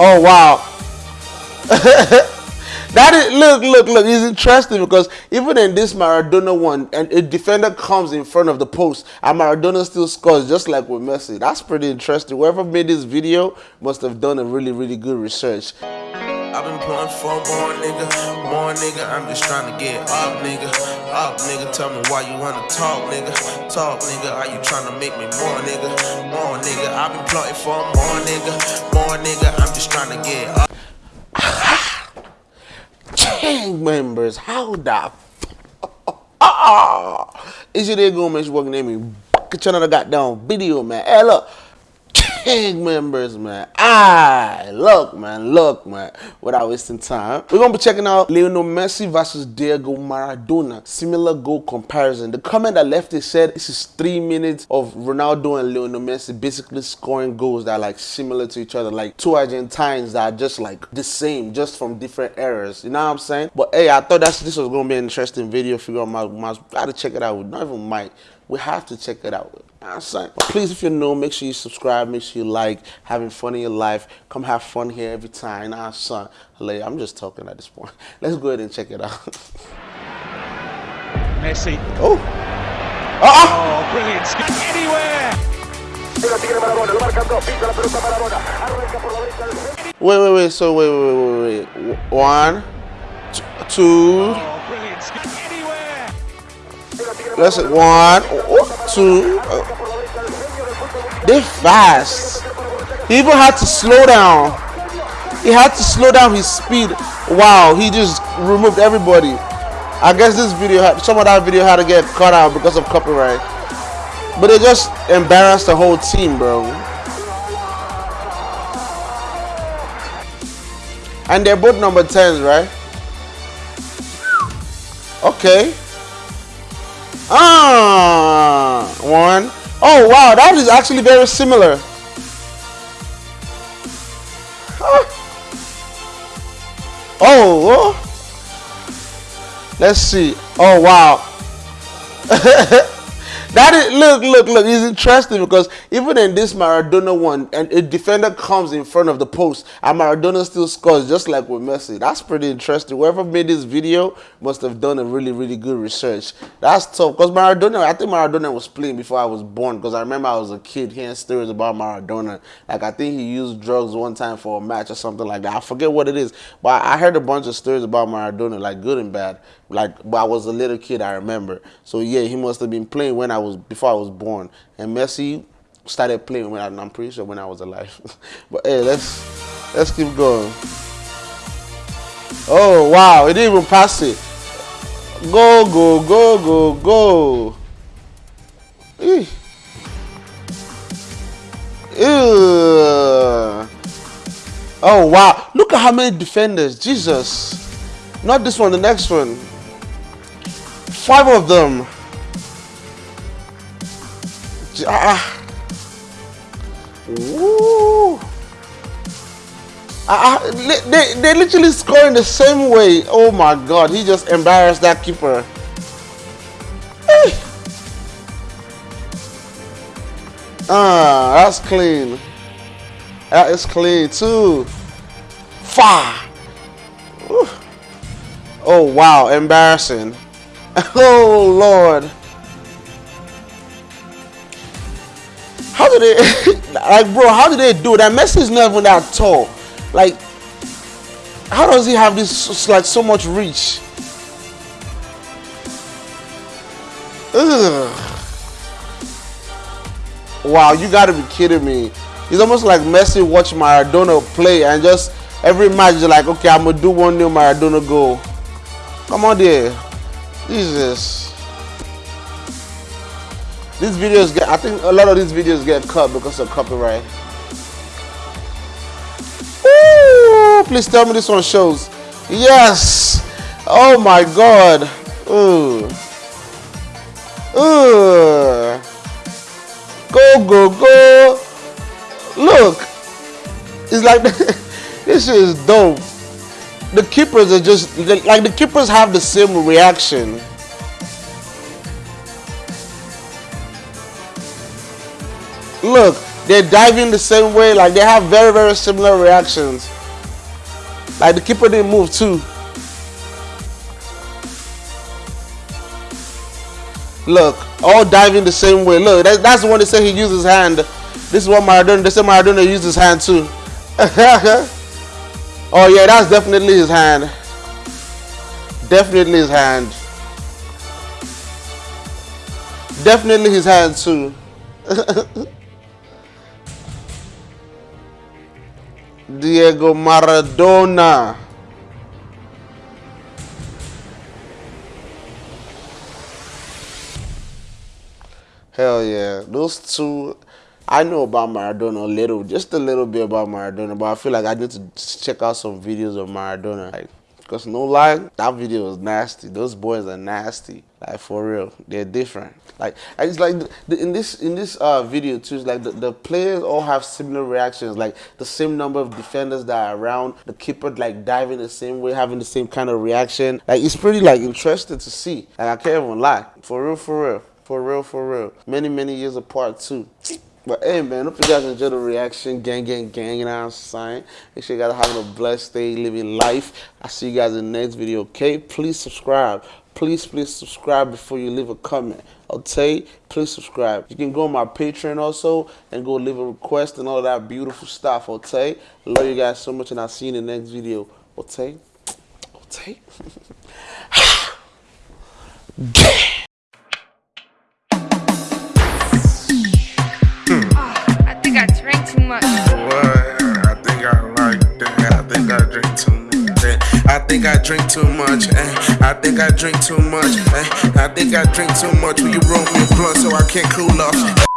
Oh wow. that is look, look, look. It's interesting because even in this Maradona one, and a defender comes in front of the post, and Maradona still scores just like with Messi. That's pretty interesting. Whoever made this video must have done a really, really good research. I've been pulling for more nigga, more nigga. I'm just trying to get up, nigga. Up, nigga. Tell me why you wanna talk, nigga. Talk, nigga. Are you trying to make me more, nigga? More nigga. I've been plotting for more nigga, more nigga. I'm just trying to get up. Gang members, how the ah, is it gonna make you working at me? Get another goddamn video, man. Hey, look. Gang members, man. Ah, look, man, look, man. Without wasting time, we're gonna be checking out Lionel Messi versus Diego Maradona. Similar goal comparison. The comment that left it said this is three minutes of Ronaldo and Lionel Messi basically scoring goals that are like similar to each other, like two Argentines that are just like the same, just from different eras. You know what I'm saying? But hey, I thought that's this was gonna be an interesting video. Figure out my, my gotta check it out. Not even might. We have to check it out. I'm saying. But please, if you're new, make sure you subscribe, make sure you like, having fun in your life. Come have fun here every time. Nah, son. I'm just talking at this point. Let's go ahead and check it out. Messi. Oh. Uh-uh. Oh, brilliant. Anywhere. Wait, wait, wait. So, wait, wait, wait, wait. One, two. Oh. Let's. One, oh, two. Oh. They fast. He even had to slow down. He had to slow down his speed. Wow, he just removed everybody. I guess this video, had, some of that video had to get cut out because of copyright. But it just embarrassed the whole team, bro. And they're both number 10s, right? Okay. Ah, one. Oh, wow, that is actually very similar. Oh, oh. let's see. Oh, wow. That is look, look, look. It's interesting because even in this Maradona one, and a defender comes in front of the post, and Maradona still scores just like with Messi. That's pretty interesting. Whoever made this video must have done a really, really good research. That's tough because Maradona. I think Maradona was playing before I was born because I remember I was a kid hearing stories about Maradona. Like I think he used drugs one time for a match or something like that. I forget what it is, but I heard a bunch of stories about Maradona, like good and bad. Like, but I was a little kid, I remember. So yeah, he must have been playing when I was before I was born. And Messi started playing when I, I'm pretty sure when I was alive. but hey, let's let's keep going. Oh wow, it didn't even pass it. Go go go go go. Ew. Oh wow, look at how many defenders. Jesus. Not this one, the next one. Five of them. Ah. Woo. Ah, ah they, they literally score in the same way. Oh my god, he just embarrassed that keeper. Hey. Ah, that's clean. That is clean too. Fire. Oh wow, embarrassing. Oh Lord. How did they like bro, how did they do that? Messi is not even that tall. Like how does he have this like so much reach? Ugh. Wow, you gotta be kidding me. It's almost like Messi watch Maradona play and just every match is like, okay, I'm gonna do one new Maradona goal. Come on there. Jesus. These videos get, I think a lot of these videos get cut because of copyright. Ooh, please tell me this one shows. Yes. Oh my God. Ooh. Ooh. Go, go, go. Look. It's like, this is dope the keepers are just like the keepers have the same reaction. Look, they're diving the same way. Like they have very very similar reactions. Like the keeper didn't move too. Look, all diving the same way. Look, that, that's the one that said he used his hand. This is what Maradona. They said Maradona used his hand too. oh yeah, that's definitely his hand. Definitely his hand. Definitely his hand too. Diego Maradona. Hell yeah. Those two, I know about Maradona a little, just a little bit about Maradona, but I feel like I need to check out some videos of Maradona. Like, because no lie, that video was nasty. Those boys are nasty. Like for real, they're different. Like I just like the, in this in this uh, video too. It's like the, the players all have similar reactions. Like the same number of defenders that are around. The keeper like diving the same way, having the same kind of reaction. Like it's pretty like interesting to see. Like I can't even lie. For real, for real. For real, for real. Many, many years apart too. But hey man, hope you guys enjoy the reaction. Gang, gang, gang, what I'm saying? Make sure you guys having a blessed day, living life. I'll see you guys in the next video, okay? Please subscribe. Please, please subscribe before you leave a comment. Okay? Please subscribe. You can go on my Patreon also and go leave a request and all that beautiful stuff, okay? Love you guys so much and I'll see you in the next video. Okay? Okay? think I like that. I think I drink too much. Eh? I drink too much. I think I drink too much. Eh? I think I drink too much. Will you roll me a blunt so I can't cool off?